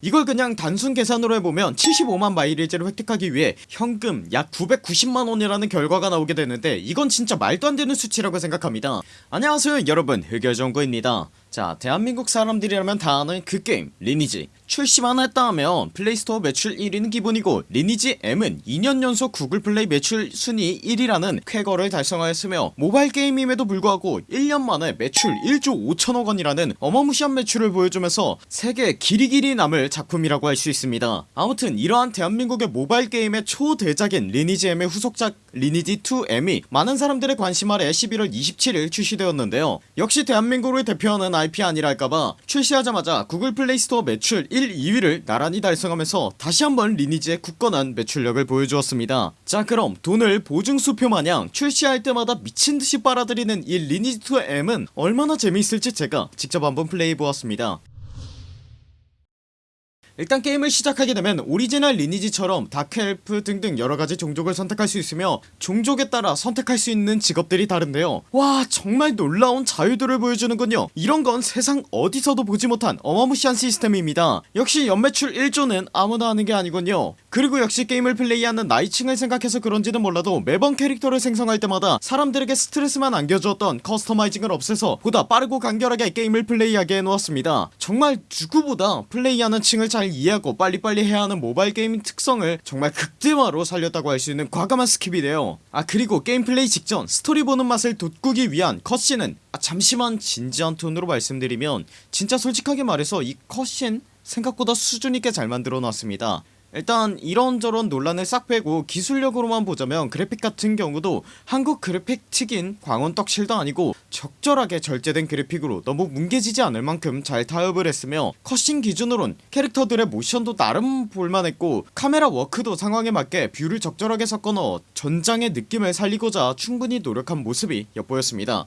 이걸 그냥 단순 계산으로 해보면 75만 마일리지를 획득하기 위해 현금 약 990만원이라는 결과가 나오게 되는데 이건 진짜 말도 안되는 수치라고 생각합니다. 안녕하세요 여러분. 흑열정구입니다 자 대한민국 사람들이라면 다 아는 그 게임 리니지. 출시만 했다 하면 플레이스토어 매출 1위는 기본이고 리니지 M은 2년 연속 구글 플레이 매출 순위 1위라는 쾌거를 달성하였으며 모바일 게임임에도 불구하고 1년 만에 매출 1조 5천억원이라는 어마무시한 매출을 보여주면서 세계 길이 길이 남을 작품이라고 할 수 있습니다. 아무튼 이러한 대한민국의 모바일 게임의 초대작인 리니지 M의 후속작 리니지 2M이 많은 사람들의 관심 아래 11월 27일 출시되었는데요. 역시 대한민국을 대표하는 IP 아니랄까봐 출시하자마자 구글 플레이스토어 매출 1, 2위를 나란히 달성하면서 다시 한번 리니지의 굳건한 매출력을 보여주었습니다. 자 그럼 돈을 보증수표 마냥 출시할 때마다 미친듯이 빨아들이는 이 리니지2M은 얼마나 재미있을지 제가 직접 한번 플레이해보았습니다 일단 게임을 시작하게 되면 오리지널 리니지처럼 dark elf 등등 여러가지 종족을 선택할 수 있으며 종족에 따라 선택할 수 있는 직업들이 다른데요. 와 정말 놀라운 자유도를 보여주는군요. 이런건 세상 어디서도 보지 못한 어마무시한 시스템입니다. 역시 연매출 1조는 아무나 하는게 아니군요 그리고 역시 게임을 플레이하는 나이층을 생각해서 그런지는 몰라도 매번 캐릭터를 생성할 때마다 사람들에게 스트레스만 안겨주었던 customizing을 없애서 보다 빠르고 간결하게 게임을 플레이하게 해놓았습니다. 정말 누구보다 플레이하는 층을 잘 이해하고 빨리빨리 해야하는 모바일 게임 특성을 정말 극대화로 살렸다고 할 수 있는 과감한 skip이래요. 아 그리고 게임 플레이 직전 스토리 보는 맛을 돋구기 위한 cutscene은 아 잠시만 진지한 톤으로 말씀드리면 진짜 솔직하게 말해서 이 cutscene 생각보다 수준있게 잘 만들어 놨습니다 일단 이런저런 논란을 싹 빼고 기술력으로만 보자면 그래픽 같은 경우도 한국 그래픽 특인 광원떡칠도 아니고 적절하게 절제된 그래픽으로 너무 뭉개지지 않을 만큼 잘 타협을 했으며 cutscene 기준으로는 캐릭터들의 모션도 나름 볼만했고 카메라 워크도 상황에 맞게 view를 적절하게 섞어 넣어 전장의 느낌을 살리고자 충분히 노력한 모습이 엿보였습니다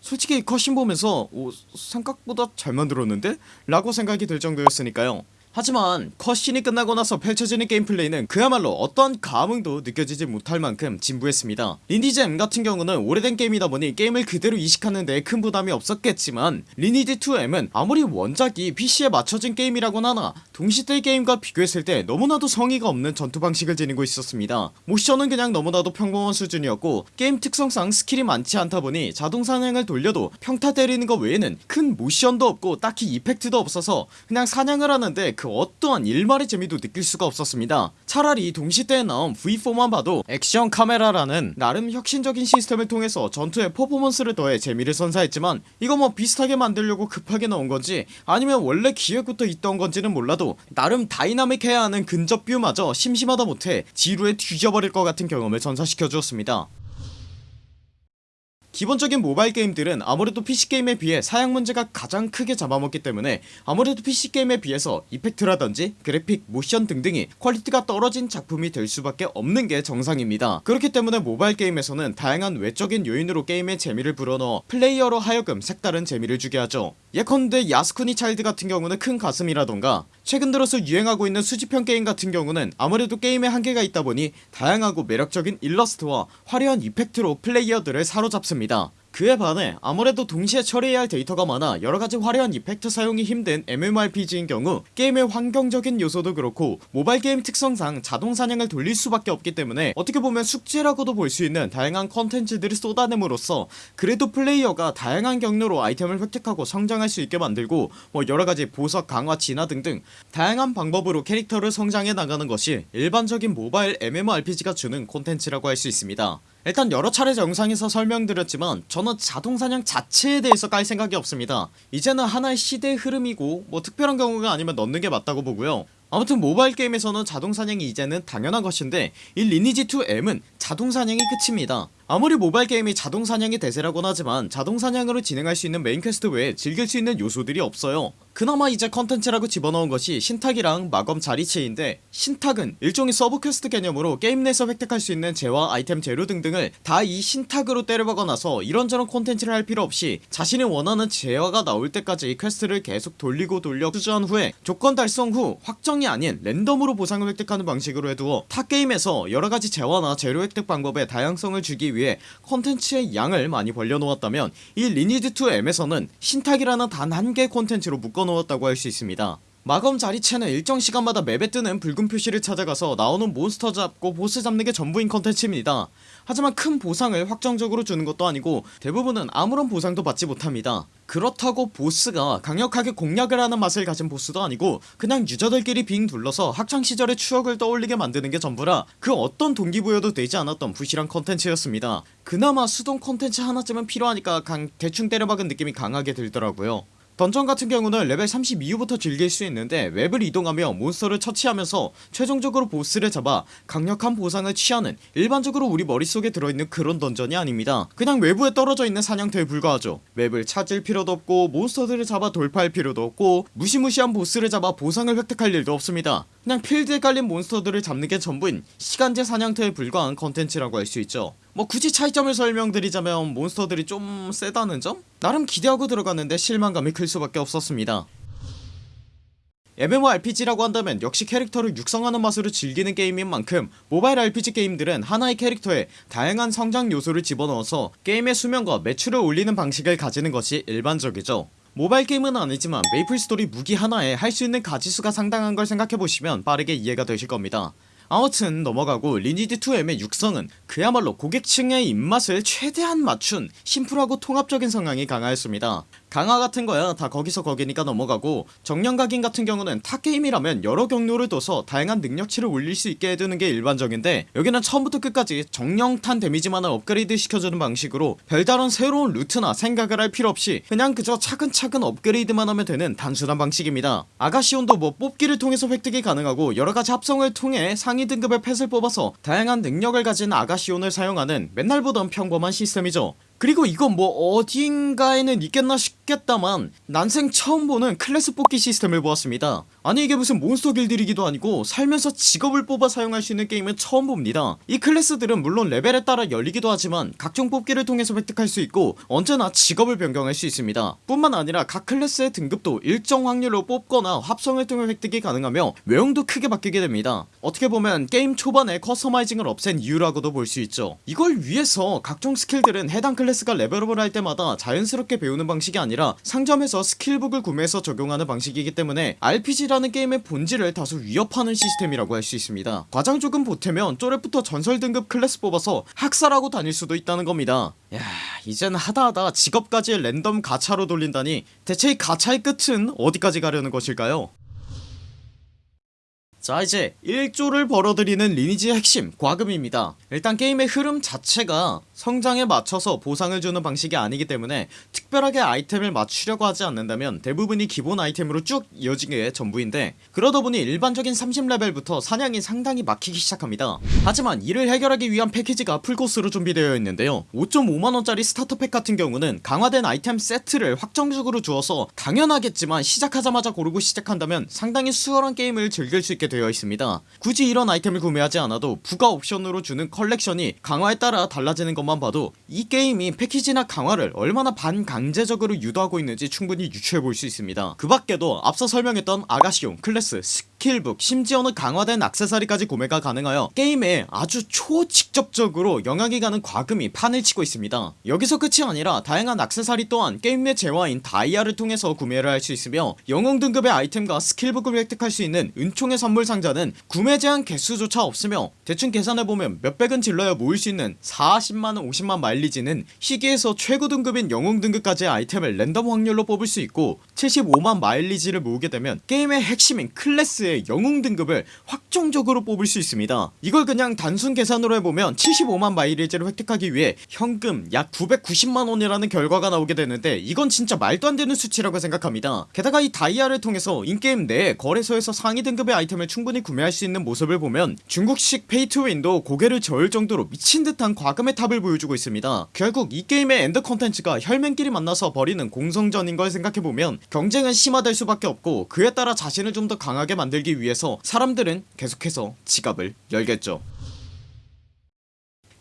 솔직히 cutscene 보면서 오, 생각보다 잘 만들었는데? 라고 생각이 들 정도였으니까요 하지만 cutscene이 끝나고 나서 펼쳐지는 게임 플레이는 그야말로 어떤 감흥도 느껴지지 못할 만큼 진부했습니다. 리니지 같은 경우는 오래된 게임이다 보니 게임을 그대로 이식하는 데 큰 부담이 없었겠지만 리니지 2M은 아무리 원작이 PC에 맞춰진 게임이라곤 하나 동시대 게임과 비교했을 때 너무나도 성의가 없는 전투 방식을 지니고 있었습니다. 모션은 그냥 너무나도 평범한 수준이었고 게임 특성상 skill이 많지 않다 보니 자동 사냥을 돌려도 평타 때리는 것 외에는 큰 모션도 없고 딱히 effect도 없어서 그냥 사냥을 하는데 그 어떠한 일말의 재미도 느낄 수가 없었습니다. 차라리 동시대에 나온 V4만 봐도 액션 카메라라는 나름 혁신적인 시스템을 통해서 전투에 퍼포먼스를 더해 재미를 선사했지만 이거 뭐 비슷하게 만들려고 급하게 넣은건지 아니면 원래 기획부터 있던 건지는 몰라도 나름 다이나믹해야 하는 근접 view마저 심심하다 못해 지루해 뒤져버릴 것 같은 경험을 선사시켜 주었습니다 기본적인 모바일 게임들은 아무래도 PC게임에 비해 사양 문제가 가장 크게 잡아먹기 때문에 아무래도 PC게임에 비해서 effect라든지 그래픽, 모션 등등이 quality가 떨어진 작품이 될 수밖에 없는 게 정상입니다. 그렇기 때문에 모바일 게임에서는 다양한 외적인 요인으로 게임의 재미를 불어넣어 플레이어로 하여금 색다른 재미를 주게 하죠. 예컨대 데스티니 차일드 같은 경우는 큰 가슴이라던가 최근 들어서 유행하고 있는 수집형 게임 같은 경우는 아무래도 게임에 한계가 있다보니 다양하고 매력적인 일러스트와 화려한 이펙트로 플레이어들을 사로잡습니다 그에 반해 아무래도 동시에 처리해야 할 데이터가 많아 여러가지 화려한 이펙트 사용이 힘든 MMORPG인 경우 게임의 환경적인 요소도 그렇고 모바일 게임 특성상 자동 사냥을 돌릴 수밖에 없기 때문에 어떻게 보면 숙제라고도 볼 수 있는 다양한 컨텐츠들을 쏟아냄으로써 그래도 플레이어가 다양한 경로로 아이템을 획득하고 성장할 수 있게 만들고 뭐 여러가지 보석 강화 진화 등등 다양한 방법으로 캐릭터를 성장해 나가는 것이 일반적인 모바일 MMORPG가 주는 콘텐츠라고 할 수 있습니다 일단 여러 차례 영상에서 설명드렸지만 저는 자동사냥 자체에 대해서 깔 생각이 없습니다. 이제는 하나의 시대의 흐름이고 뭐 특별한 경우가 아니면 넣는게 맞다고 보고요. 아무튼 모바일 게임에서는 자동사냥이 이제는 당연한 것인데 이 리니지2M은 자동사냥이 끝입니다 아무리 모바일 게임이 자동사냥이 대세라곤 하지만 자동사냥으로 진행할 수 있는 main quest 외에 즐길 수 있는 요소들이 없어요. 그나마 이제 컨텐츠라고 집어넣은 것이 신탁이랑 마검 자리체인데 신탁은 일종의 sub quest 개념으로 게임 내에서 획득할 수 있는 재화 아이템 재료 등등을 다 이 신탁으로 때려박아 놔서 이런저런 콘텐츠를 할 필요 없이 자신이 원하는 재화가 나올 때까지 quest를 계속 돌리고 돌려 수주한 후에 조건 달성 후 확정이 아닌 랜덤으로 보상을 획득하는 방식으로 해두어 타 게임에서 여러가지 재화나 재료 획득 방법에 다양성을 주기 위해 콘텐츠의 양을 많이 벌려놓았다면 이 리니지2M에서는 신탁이라는 단 한 개의 콘텐츠로 묶어놓았다고 할 수 있습니다 마검 자리체는 일정 시간마다 map에 뜨는 붉은 표시를 찾아가서 나오는 몬스터 잡고 보스 잡는게 전부인 컨텐츠입니다. 하지만 큰 보상을 확정적으로 주는 것도 아니고 대부분은 아무런 보상도 받지 못합니다. 그렇다고 보스가 강력하게 공략을 하는 맛을 가진 보스도 아니고 그냥 user들끼리 빙 둘러서 학창시절의 추억을 떠올리게 만드는 게 전부라 그 어떤 동기부여도 되지 않았던 부실한 컨텐츠였습니다. 그나마 수동 컨텐츠 하나쯤은 필요하니까 걍, 대충 때려박은 느낌이 강하게 들더라고요 던전 같은 경우는 레벨 30 이후부터 즐길 수 있는데 map을 이동하며 monster를 처치하면서 최종적으로 보스를 잡아 강력한 보상을 취하는 일반적으로 우리 머릿속에 들어있는 그런 던전이 아닙니다. 그냥 외부에 떨어져 있는 사냥터에 불과하죠. map을 찾을 필요도 없고 monster들을 잡아 돌파할 필요도 없고 무시무시한 보스를 잡아 보상을 획득할 일도 없습니다 그냥 필드에 깔린 몬스터들을 잡는 게 전부인 시간제 사냥터에 불과한 컨텐츠라고 할 수 있죠. 뭐 굳이 차이점을 설명드리자면 몬스터들이 좀 세다는 점? 나름 기대하고 들어갔는데 실망감이 클 수밖에 없었습니다. MMORPG라고 한다면 역시 캐릭터를 육성하는 맛으로 즐기는 게임인 만큼 모바일 RPG 게임들은 하나의 캐릭터에 다양한 성장 요소를 집어넣어서 게임의 수명과 매출을 올리는 방식을 가지는 것이 일반적이죠 모바일 게임은 아니지만 메이플 스토리 무기 하나에 할 수 있는 가지수가 상당한 걸 생각해보시면 빠르게 이해가 되실 겁니다. 아무튼 넘어가고 리니지2M의 육성은 그야말로 고객층의 입맛을 최대한 맞춘 심플하고 통합적인 성향이 강하였습니다 강화 같은 거야. 다 거기서 거기니까 넘어가고 정령각인 같은 경우는 타 게임이라면 여러 경로를 둬서 다양한 능력치를 올릴 수 있게 해두는 게 일반적인데 여기는 처음부터 끝까지 정령탄 데미지만을 업그레이드 시켜주는 방식으로 별다른 새로운 루트나 생각을 할 필요 없이 그냥 그저 차근차근 업그레이드만 하면 되는 단순한 방식입니다. 아가시온도 뭐 뽑기를 통해서 획득이 가능하고 여러가지 합성을 통해 상위 등급의 pet을 뽑아서 다양한 능력을 가진 아가시온을 사용하는 맨날 보던 평범한 시스템이죠. 그리고 이건 뭐 어딘가에는 있겠나 싶겠다만 난생 처음 보는 클래스 뽑기 시스템을 보았습니다. 아니 이게 무슨 몬스터 길들이기도 아니고 살면서 직업을 뽑아 사용할 수 있는 게임은 처음 봅니다. 이 클래스들은 물론 레벨에 따라 열리기도 하지만 각종 뽑기를 통해서 획득할 수 있고 언제나 직업을 변경할 수 있습니다. 뿐만 아니라 각 클래스의 등급도 일정 확률로 뽑거나 합성을 통해 획득이 가능하며 외형도 크게 바뀌게 됩니다. 어떻게 보면 게임 초반에 customizing을 없앤 이유라고도 볼 수 있죠. 이걸 위해서 각종 스킬들은 해당 클래스가 레벨업을 할 때마다 자연스럽게 배우는 방식이 아니라 상점에서 skill book을 구매해서 적용하는 방식이기 때문에 RPG라는 게임의 본질을 다소 위협하는 시스템이라고 할 수 있습니다. 과장 조금 보태면 쪼렙부터 전설 등급 클래스 뽑아서 학살하고 다닐 수도 있다는 겁니다. 야 이젠 하다하다 직업까지 랜덤 가차로 돌린다니 대체 이 가차의 끝은 어디까지 가려는 것일까요? 자 이제 1조를 벌어들이는 리니지의 핵심 과금입니다. 일단 게임의 흐름 자체가 성장에 맞춰서 보상을 주는 방식이 아니기 때문에 특별하게 아이템을 맞추려고 하지 않는다면 대부분이 기본 아이템으로 쭉 이어지는 게 전부인데 그러다 보니 일반적인 30레벨부터 사냥이 상당히 막히기 시작합니다. 하지만 이를 해결하기 위한 패키지가 풀코스로 준비되어 있는데요. 5.5만원짜리 starter pack 같은 경우는 강화된 아이템 세트를 확정적으로 주어서 당연하겠지만 시작하자마자 고르고 시작한다면 상당히 수월한 게임을 즐길 수 있게 되어 있습니다. 굳이 이런 아이템을 구매하지 않아도 부가 옵션으로 주는 컬렉션이 강화에 따라 달라지는 것만 봐도 이 게임이 패키지나 강화를 얼마나 반강제적으로 유도하고 있는지 충분히 유추해볼 수 있습니다. 그 밖에도 앞서 설명했던 아가시온 클래스 skill book 심지어는 강화된 악세사리까지 구매가 가능하여 게임에 아주 초직접적으로 영향이 가는 과금이 판을 치고 있습니다. 여기서 끝이 아니라 다양한 악세사리 또한 게임 내 재화인 다이아를 통해서 구매를 할 수 있으며 영웅 등급의 아이템과 skill book을 획득할 수 있는 은총의 선물 상자는 구매 제한 개수조차 없으며 대충 계산해보면 몇백은 질러야 모을 수 있는 40만원 50만 마일리지는 희귀에서 최고 등급인 영웅 등급까지의 아이템을 랜덤 확률로 뽑을 수 있고 75만 마일리지를 모으게 되면 게임의 핵심인 클래스의 영웅 등급을 확정적으로 뽑을 수 있습니다. 이걸 그냥 단순 계산으로 해보면 75만 마일리지를 획득하기 위해 현금 약 990만원이라는 결과가 나오게 되는데 이건 진짜 말도 안되는 수치라고 생각합니다. 게다가 이 다이아를 통해서 in-game 내 거래소에서 상위 등급의 아이템을 충분히 구매할 수 있는 모습을 보면 중국식 pay to win도 고개를 저을 정도로 미친듯한 과금의 탑을 보여주고 있습니다. 결국 이 게임의 end 컨텐츠가 혈맹끼리 만나서 벌이는 공성전인 걸 생각해보면 경쟁은 심화될 수밖에 없고 그에 따라 자신을 좀 더 강하게 만들기 위해서 사람들은 계속해서 지갑을 열겠죠.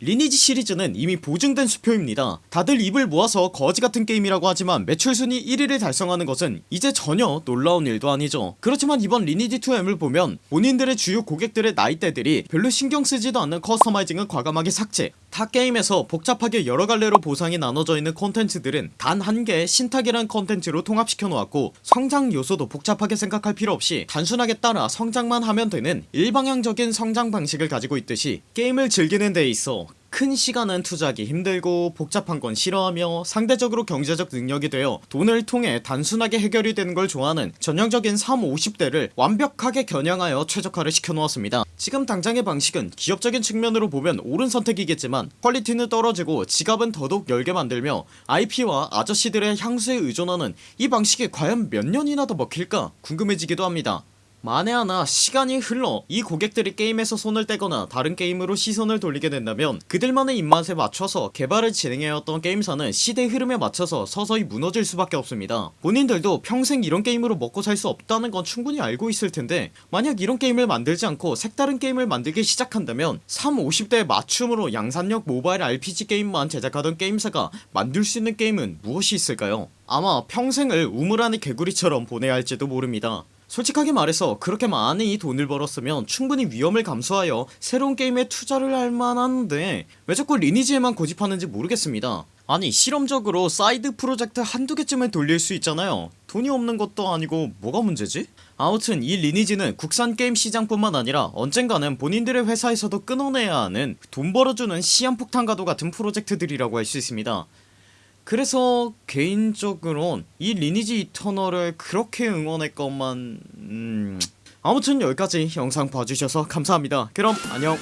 리니지 시리즈는 이미 보증된 수표입니다. 다들 입을 모아서 거지같은 게임이라고 하지만 매출순위 1위를 달성하는 것은 이제 전혀 놀라운 일도 아니죠. 그렇지만 이번 리니지2M을 보면 본인들의 주요 고객들의 나이대들이 별로 신경쓰지도 않는 customizing은 과감하게 삭제 타 게임에서 복잡하게 여러 갈래로 보상이 나눠져 있는 콘텐츠들은 단 한 개의 신탁이란 콘텐츠로 통합시켜 놓았고 성장 요소도 복잡하게 생각할 필요 없이 단순하게 따라 성장만 하면 되는 일방향적인 성장 방식을 가지고 있듯이 게임을 즐기는 데 있어 큰 시간은 투자하기 힘들고 복잡한 건 싫어하며 상대적으로 경제적 능력이 되어 돈을 통해 단순하게 해결이 되는 걸 좋아하는 전형적인 3, 50대를 완벽하게 겨냥하여 최적화를 시켜놓았습니다. 지금 당장의 방식은 기업적인 측면으로 보면 옳은 선택이겠지만 퀄리티는 떨어지고 지갑은 더더욱 열게 만들며 IP와 아저씨들의 향수에 의존하는 이 방식이 과연 몇 년이나 더 먹힐까 궁금해지기도 합니다 만에 하나 시간이 흘러 이 고객들이 게임에서 손을 떼거나 다른 게임으로 시선을 돌리게 된다면 그들만의 입맛에 맞춰서 개발을 진행해왔던 게임사는 시대의 흐름에 맞춰서 서서히 무너질 수밖에 없습니다. 본인들도 평생 이런 게임으로 먹고 살 수 없다는 건 충분히 알고 있을 텐데 만약 이런 게임을 만들지 않고 색다른 게임을 만들기 시작한다면 3, 50대의 맞춤으로 양산력 모바일 RPG 게임만 제작하던 게임사가 만들 수 있는 게임은 무엇이 있을까요? 아마 평생을 우물 안의 개구리처럼 보내야 할지도 모릅니다 솔직하게 말해서 그렇게 많이 돈을 벌었으면 충분히 위험을 감수하여 새로운 게임에 투자를 할 만한데 왜 자꾸 리니지에만 고집하는지 모르겠습니다. 아니 실험적으로 사이드 프로젝트 한두 개쯤을 돌릴 수 있잖아요. 돈이 없는 것도 아니고 뭐가 문제지? 아무튼 이 리니지는 국산 게임 시장뿐만 아니라 언젠가는 본인들의 회사에서도 끊어내야 하는 돈 벌어주는 시한폭탄과도 같은 프로젝트들이라고 할 수 있습니다 그래서 개인적으론 이 리니지 이터널을 그렇게 응원했건만 음... 아무튼 여기까지 영상 봐주셔서 감사합니다. 그럼 안녕